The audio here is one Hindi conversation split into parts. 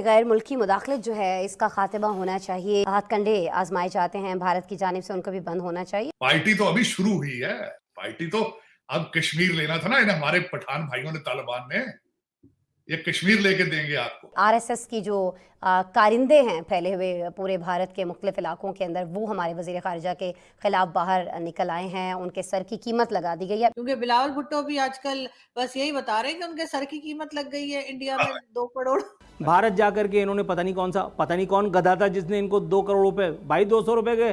ये गैर मुल्की मुदाखलत जो है, इसका खात्मा होना चाहिए। हाथ कंडे आजमाए जाते हैं। भारत की जानब से उनका भी बंद होना चाहिए। पार्टी तो अभी शुरू हुई है। पार्टी तो अब कश्मीर लेना था ना इन्हें हमारे पठान भाइयों ने तालिबान ने ये कश्मीर लेके देंगे आपको। आरएसएस की जो आ, कारिंदे हैं फैले हुए पूरे भारत के मुख्तलिफ़ इलाकों के अंदर वो हमारे वज़ीर खारजा के खिलाफ बाहर निकल आए हैं उनके सर की कीमत लगा दी गई है। क्योंकि बिलावल भुट्टो भी आजकल बस यही बता रहे हैं कि उनके सर की कीमत लग गई है इंडिया में दो करोड़। भारत जाकर के इन्होंने पता नहीं कौन सा पता नहीं कौन गधा था जिसने इनको दो करोड़ रुपए भाई दो सौ रुपए के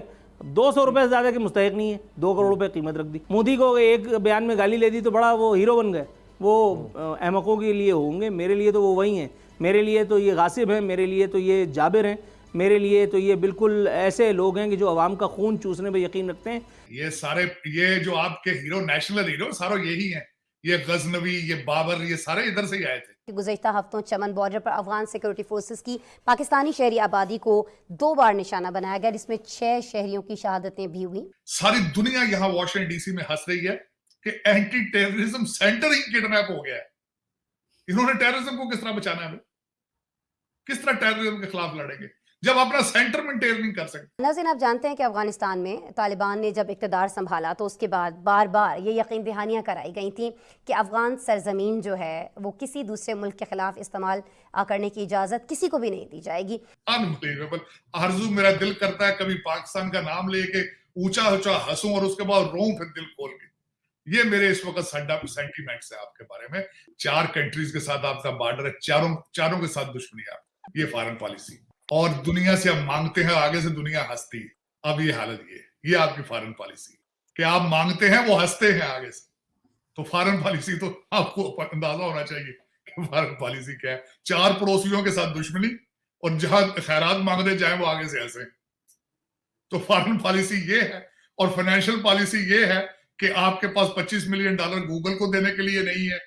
दो सौ रुपए से ज़्यादा की मुस्तक नहीं है दो करोड़ रुपए कीमत रख दी। मोदी को एक बयान में गाली ले दी तो बड़ा वो हीरो बन गए। वो अहमकों के लिए होंगे मेरे लिए तो वो वही हैं। मेरे लिए तो ये गासिब हैं मेरे लिए तो ये जाबिर हैं। मेरे लिए तो ये बिल्कुल ऐसे लोग हैं कि जो अवाम का खून चूसने पर यकीन रखते हैं। ये सारे ये जो आपके हीरो नेशनल हीरो सारे यही हैं। ये गजनवी ये बाबर ये सारे इधर से ही आए थे। गुजशत हफ्तों चमन बॉर्डर पर अफगान सिक्योरिटी फोर्सेस की पाकिस्तानी शहरी आबादी को दो बार निशाना बनाया गया जिसमें छह शहरियों की शहादतें भी हुई। सारी दुनिया यहाँ वॉशिंगटन डीसी में हंस रही है। कि एंटी टेररिज्म सेंटर ही किडनैप हो गया है। इन्होंने टेररिज्म को किस तरह बचाना है किस तरह टेररिज्म के खिलाफ लड़ेंगे? जब अपना सेंटर मेंटेन नहीं कर सकते नाजिन आप जानते हैं कि अफ़गानिस्तान में तालिबान ने जब इकतदार संभाला तो उसके बाद बार बार ये यकीन दहानियाँ कराई गई थी कि अफगान सरजमीन जो है वो किसी दूसरे मुल्क के खिलाफ इस्तेमाल करने की इजाज़त किसी को भी नहीं दी जाएगी। अनबिलीवेबल आरज़ू मेरा दिल करता है कभी पाकिस्तान का नाम लेके ऊँचा ऊँचा हंसूं और उसके बाद रो फिर दिल खोल के। ये मेरे इस वक्त सेंटीमेंट्स है आपके बारे में। चार कंट्रीज़ के साथ आपका बॉर्डर है, चारों चारों के साथ दुश्मनी आप ये फॉरन पॉलिसी और दुनिया से हम मांगते हैं, आगे से दुनिया हंसती है। अब ये हालत ये ये आपकी फॉरन पॉलिसी कि आप मांगते हैं, वो हँसते हैं आगे से। तो फॉरन पॉलिसी तो आपको अंदाज़ा होना चाहिए कि फॉरन पॉलिसी क्या है। चार पड़ोसियों के साथ दुश्मनी, और जहाँ खैरात मांगते जाए, वो आगे से हंसे। तो फॉरन पॉलिसी ये है, और फाइनेंशियल पॉलिसी ये है कि आपके पास 25 मिलियन डॉलर गूगल को देने के लिए नहीं है।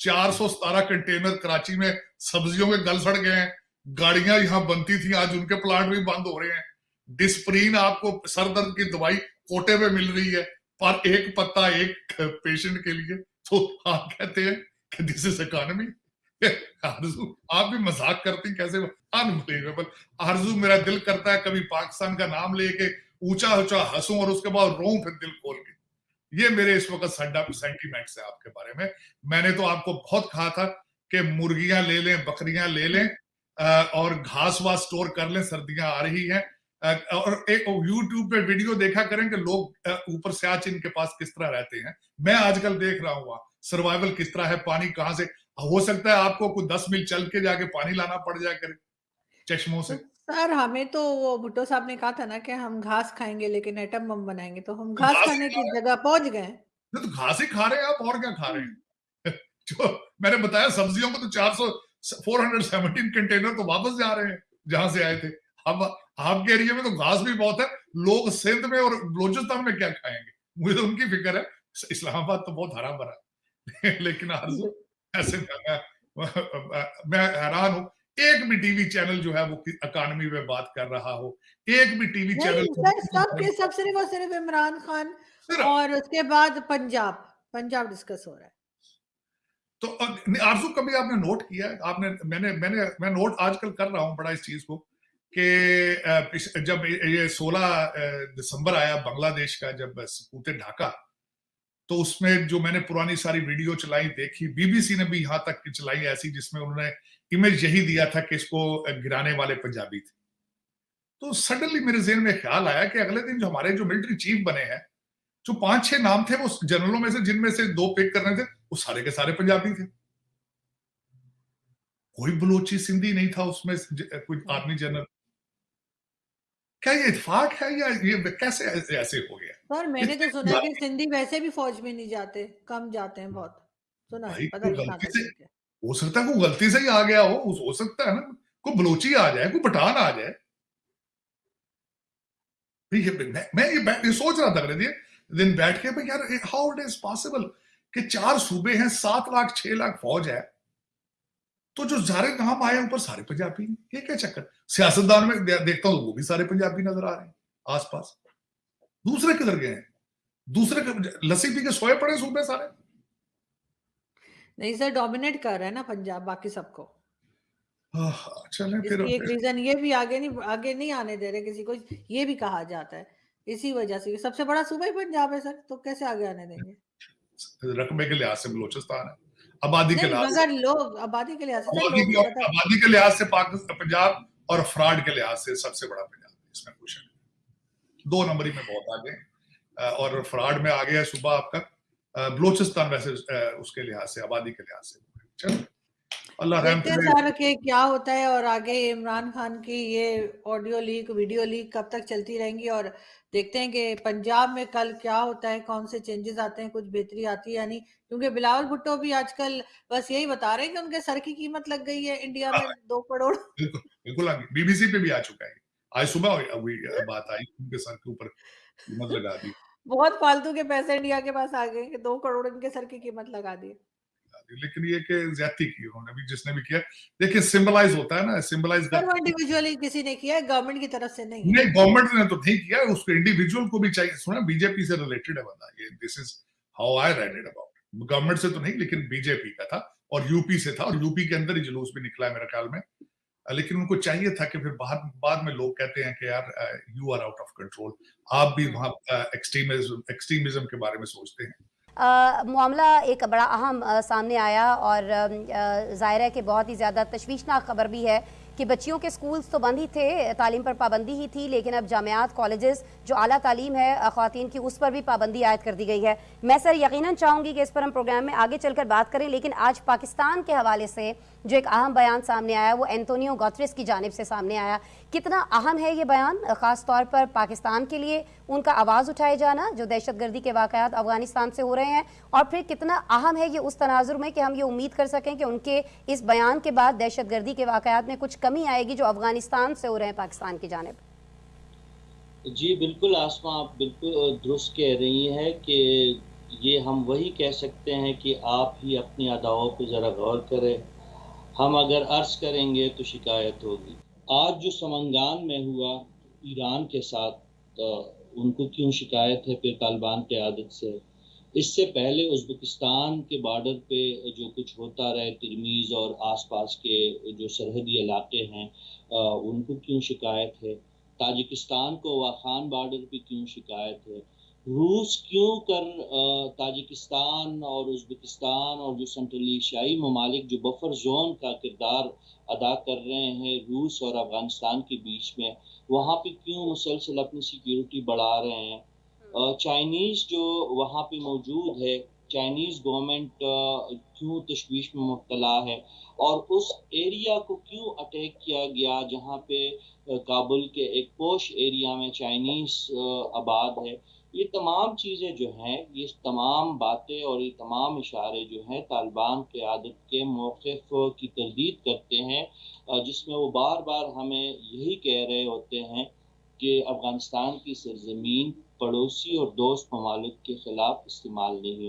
चार सौ सतारह कंटेनर कराची में सब्जियों के गल सड़ गए हैं। गाड़ियाँ यहाँ बनती थी, आज उनके प्लांट भी बंद हो रहे हैं। डिस्प्रीन आपको सर दर्द की दवाई कोटे में मिल रही है, पर एक पत्ता एक पेशेंट के लिए। तो आप कहते हैं कि दिस इज़ इकोनॉमी आरज़ू, आप भी मज़ाक करती कैसे? अनबिलीवेबल आरज़ू, मेरा दिल करता है कभी पाकिस्तान का नाम लेके ऊँचा ऊँचा हंसूं और उसके बाद रो फिर दिल खोल के। ये मेरे इस वक्त सेंटीमेंट्स है आपके बारे में। मैंने तो आपको बहुत कहा था कि मुर्गियाँ ले लें, बकरियाँ ले लें और घास वास स्टोर कर लें, सर्दियाँ आ रही हैं। और एक यूट्यूब पे वीडियो देखा करें कि लोग ऊपर से आज इनके पास किस तरह रहते हैं। मैं आजकल देख रहा हूँ सर्वाइवल किस तरह है, पानी कहाँ से? हो सकता है आपको कुछ दस मील चल के जाके पानी लाना पड़ जाए करे, चश्मों से। सर हमें तो वो भुट्टो साहब ने कहा था ना कि हम घास खाएँगे लेकिन एटम बम बनाएँगे। तो हम घास, घास खाने की जगह पहुँच गए। तो घास ही खा रहे हैं आप और क्या खा रहे हैं? जो मैंने बताया सब्जियों को तो 400 417 कंटेनर तो वापस जा रहे हैं जहाँ से आए थे। अब आपके एरिया में तो घास भी बहुत है लोग सिंध में और बलोचिस्तान में क्या खाएँगे? मुझे तो उनकी फ़िक्र है इस्लामाबाद तो बहुत हरा भरा लेकिन आरज़ू ऐसे मैं हैरान हूँ। एक भी टीवी चैनल जो है वो अकानमी में बात कर रहा हो एक भी टीवी चैनल सब के सब सिर्फ़ और सिर्फ़ इमरान खान और उसके बाद पंजाब पंजाब डिस्कस हो रहा है। तो आरज़ू कभी आपने नोट किया आपने मैंने मैंने मैं नोट आजकल कर रहा हूँ बड़ा इस चीज़ को कि जब ये 16 दिसंबर आया बांग्लादेश का जब कूते ढाका तो उसमें जो मैंने पुरानी सारी वीडियो चलाई, देखी, बीबीसी ने भी यहाँ तक चलाई ऐसी जिसमें उन्होंने इमेज यही दिया था कि इसको गिराने वाले पंजाबी थे। तो सडनली मेरे जेन में ख्याल आया कि अगले दिन जो हमारे जो मिलिट्री चीफ बने हैं, जो पाँच छह नाम थे, वो जनरलों में से, जिनमें से दो पिक करने थे, वो सारे के सारे पंजाबी थे। कोई बलोची सिंधी नहीं था उसमें कोई आर्मी जनरल क्या ये इतफाक है या ये कैसे ऐसे, हो गया? सर मैंने तो सुना कि सिंधी वैसे भी फौज में नहीं जाते कम जाते हैं बहुत। सुना है पता नहीं से, हो। सकता है कोई गलती से ही आ गया हो हो सकता है ना कोई बलोची आ जाए कोई पठान आ जाए। मैं, मैं ये, ये सोच रहा था अगले दिन बैठ के यार हाउ इट इज़ पॉसिबल कि चार सूबे हैं सात लाख छह लाख फौज है तो जो सारे नाम आए ऊपर सारे पंजाबी ये क्या चक्कर? सियासतदान में देखता हूँ वो भी सारे पंजाबी नज़र आ रहे हैं आसपास। दूसरे किधर गए हैं? दूसरे लस्सी पी के सोए पड़े सूबे सारे? नहीं सर डोमिनेट कर रहे हैं ना पंजाब बाकी सबको। चलें फिर एक रीजन ये भी आगे नहीं आगे नहीं आने दे रहे किसी को ये भी कहा जाता है। इसी वजह से सबसे बड़ा सूबा ही पंजाब है सर तो कैसे आगे आने देंगे? रकबे के लिहाज से बलोचिस्तान है। आबादी के लिहाज से। लोग आबादी के लिहाज आबादी के लिहाज से पाकिस्तान पंजाब और फ्रॉड के लिहाज से सबसे बड़ा पंजाब इसमें नहीं। दो नंबरी में बहुत आगे और फ्रॉड में आगे है सुबह आपका। बलोचिस्तान वैसे उसके लिहाज से आबादी के लिहाज से। चलो। अल्लाह रहम हैं कि क्या होता है और आगे इमरान खान की ये ऑडियो लीक वीडियो लीक कब तक चलती रहेंगी और देखते हैं कि पंजाब में कल क्या होता है कौन से चेंजेस आते हैं कुछ बेहतरी आती है या नहीं। क्योंकि बिलावल भुट्टो भी आजकल बस यही बता रहे हैं कि उनके सर की कीमत लग गई है इंडिया में दो करोड़। बिल्कुल बिल्कुल बीबीसी पे भी आ चुका है। आज सुबह बात आई उनके सर के ऊपर कीमत लगा दी। बहुत फालतू के पैसे इंडिया के पास आ गए दो करोड़ इनके सर की कीमत लगा दी। लेकिन ये कि ज्यादती की उन्होंने भी जिसने भी किया। देखिए सिंबलाइज होता है ना सिंबलाइज इंडिविजुअली किसी ने किया गवर्नमेंट की तरफ़ से नहीं नहीं गवर्नमेंट ने तो नहीं किया उसको इंडिविजुअल को भी चाहिए। सुना बीजेपी से रिलेटेड है बंदा ये this is how I read it about government से तो नहीं लेकिन बीजेपी का था और यूपी से था और यूपी के अंदर ही जुलूस भी निकला है मेरे ख्याल में। लेकिन उनको चाहिए था कि फिर बाद बाद में लोग कहते हैं कि यार you are out of control आप भी वहाँ एक्सट्रीमिज्म एक्सट्रीमिज्म के बारे में सोचते हैं। मामला एक बड़ा अहम सामने आया और ज़ाहिर है कि बहुत ही ज़्यादा तशवीशनाक खबर भी है कि बच्चियों के स्कूल्स तो बंद ही थे तालीम पर पाबंदी ही थी लेकिन अब जामियात कॉलेजेस जो आला तालीम है अ, की उस पर भी पाबंदी आयद कर दी गई है। मैं सर यकीनन चाहूँगी कि इस पर हम प्रोग्राम में आगे चलकर बात करें लेकिन आज पाकिस्तान के हवाले से जो एक अहम बयान सामने आया वो एंटोनियो गॉथरिस की जानब से सामने आया कितना अहम है ये बयान? ख़ास तौर पर पाकिस्तान के लिए उनका आवाज़ उठाए जाना, जो दहशत गर्दी के वाक़ात अफ़गानिस्तान से हो रहे हैं, और फिर कितना अहम है ये उस तनाजुर में कि हम ये उम्मीद कर सकें कि उनके इस बयान के बाद दहशत गर्दी के वाक़ात में कुछ कमी आएगी जो अफ़गानिस्तान से हो रहे हैं पाकिस्तान की जानब। जी, बिल्कुल आसमा आप बिल्कुल दुरुस्त कह रही हैं कि ये हम वही कह सकते हैं कि आप ही अपनी अदाओं पर ज़रा गौर करें। हम अगर अर्ज़ करेंगे तो शिकायत होगी। आज जो समंगान में हुआ, ईरान के साथ तो उनको क्यों शिकायत है फिर तालिबान की आदत से? इससे पहले उज़्बेकिस्तान के बॉर्डर पे जो कुछ होता रहे, तिरमीज़ और आसपास के जो सरहदी इलाके हैं उनको क्यों शिकायत है? ताजिकिस्तान को वाखान बॉर्डर पे क्यों शिकायत है? रूस क्यों कर ताजिकिस्तान और उज़्बेकिस्तान और जो सेंट्रल एशियाई ममालिक जो बफर जोन का किरदार अदा कर रहे हैं रूस और अफ़गानिस्तान के बीच में वहाँ पे क्यों मुसलसल अपनी सिक्योरिटी बढ़ा रहे हैं? चाइनीज़ जो वहाँ पे मौजूद है चाइनीज़ गवर्नमेंट क्यों तशवीश में मुबतला है? और उस एरिया को क्यों अटैक किया गया जहाँ पे काबुल के एक पोश एरिया में चाइनीज़ आबाद है? ये तमाम चीज़ें जो हैं, ये तमाम बातें और ये तमाम इशारे जो हैं तालिबान के आदत के मौक़ की तरदीद करते हैं जिसमें वो बार बार हमें यही कह रहे होते हैं कि अफ़गानिस्तान की सरजमीन पड़ोसी और दोस्त ममालिक के ख़िलाफ़ इस्तेमाल नहीं हो